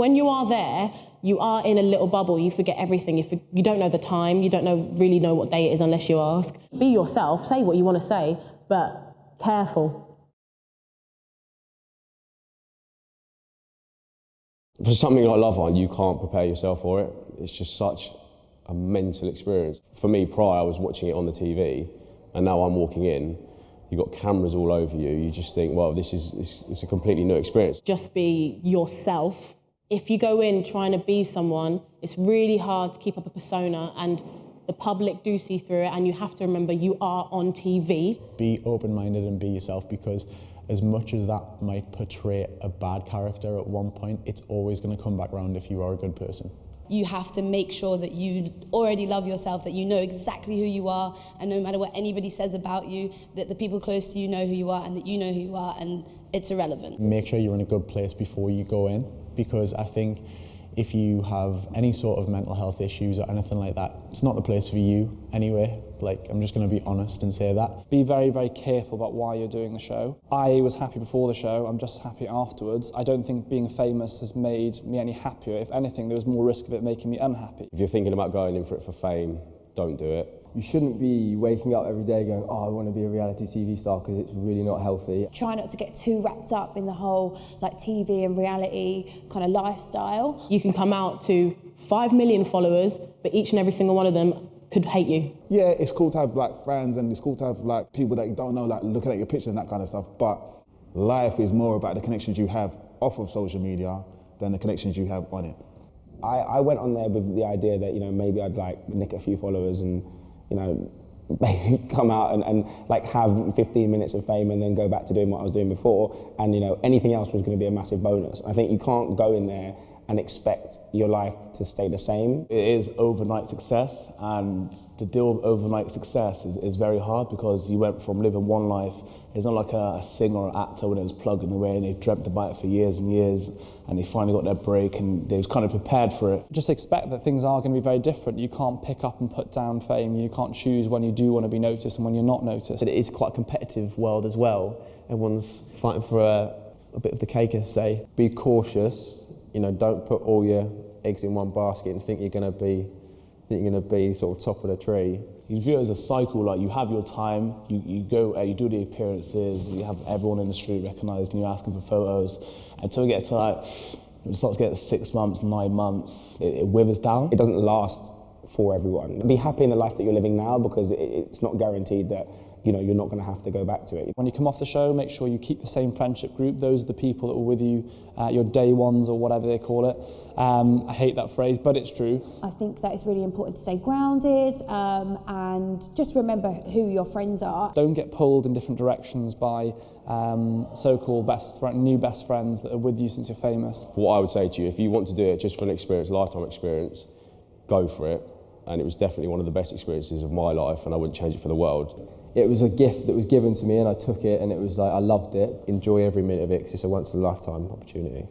When you are there, you are in a little bubble. You forget everything. You, for, you don't know the time. You don't know really know what day it is unless you ask. Be yourself. Say what you want to say, but careful. For something like Love Island, you can't prepare yourself for it. It's just such a mental experience. For me, prior, I was watching it on the TV, and now I'm walking in. You've got cameras all over you. You just think, well, this is it's, it's a completely new experience. Just be yourself. If you go in trying to be someone, it's really hard to keep up a persona, and the public do see through it. And you have to remember you are on TV. Be open minded and be yourself because as much as that might portray a bad character at one point, it's always going to come back around if you are a good person. You have to make sure that you already love yourself, that you know exactly who you are, and no matter what anybody says about you, that the people close to you know who you are and that you know who you are, and it's irrelevant. Make sure you're in a good place before you go in because I think if you have any sort of mental health issues or anything like that, it's not the place for you anyway. Like, I'm just going to be honest and say that. Be very, very careful about why you're doing the show. I was happy before the show, I'm just happy afterwards. I don't think being famous has made me any happier. If anything, there was more risk of it making me unhappy. If you're thinking about going in for it for fame, don't do it. You shouldn't be waking up every day going, oh, I want to be a reality TV star because it's really not healthy. Try not to get too wrapped up in the whole like TV and reality kind of lifestyle. You can come out to five million followers, but each and every single one of them could hate you. Yeah, it's cool to have like friends and it's cool to have like people that you don't know, like looking at your pictures and that kind of stuff. But life is more about the connections you have off of social media than the connections you have on it. I, I went on there with the idea that you know maybe I'd like nick a few followers and you know, come out and, and like have 15 minutes of fame and then go back to doing what I was doing before. And, you know, anything else was going to be a massive bonus. I think you can't go in there and expect your life to stay the same. It is overnight success, and to deal with overnight success is, is very hard because you went from living one life. It's not like a, a singer or actor when it was plugging away and they dreamt about it for years and years, and they finally got their break and they was kind of prepared for it. Just expect that things are going to be very different. You can't pick up and put down fame. You can't choose when you do want to be noticed and when you're not noticed. It is quite a competitive world as well. Everyone's fighting for a, a bit of the cake, as say. Be cautious you know, don't put all your eggs in one basket and think you're going to be think you're going to be sort of top of the tree. You view it as a cycle, like you have your time, you, you go, uh, you do the appearances, you have everyone in the street recognised and you're asking for photos until it gets to like, it starts to get six months, nine months, it, it withers down. It doesn't last for everyone. Be happy in the life that you're living now because it's not guaranteed that you know, you're not going to have to go back to it. When you come off the show, make sure you keep the same friendship group. Those are the people that were with you at your day ones or whatever they call it. Um, I hate that phrase, but it's true. I think that it's really important to stay grounded um, and just remember who your friends are. Don't get pulled in different directions by um, so-called best friend, new best friends that are with you since you're famous. What I would say to you, if you want to do it just for an experience, lifetime experience, go for it. And it was definitely one of the best experiences of my life, and I wouldn't change it for the world it was a gift that was given to me and I took it and it was like I loved it. Enjoy every minute of it because it's a once in a lifetime opportunity.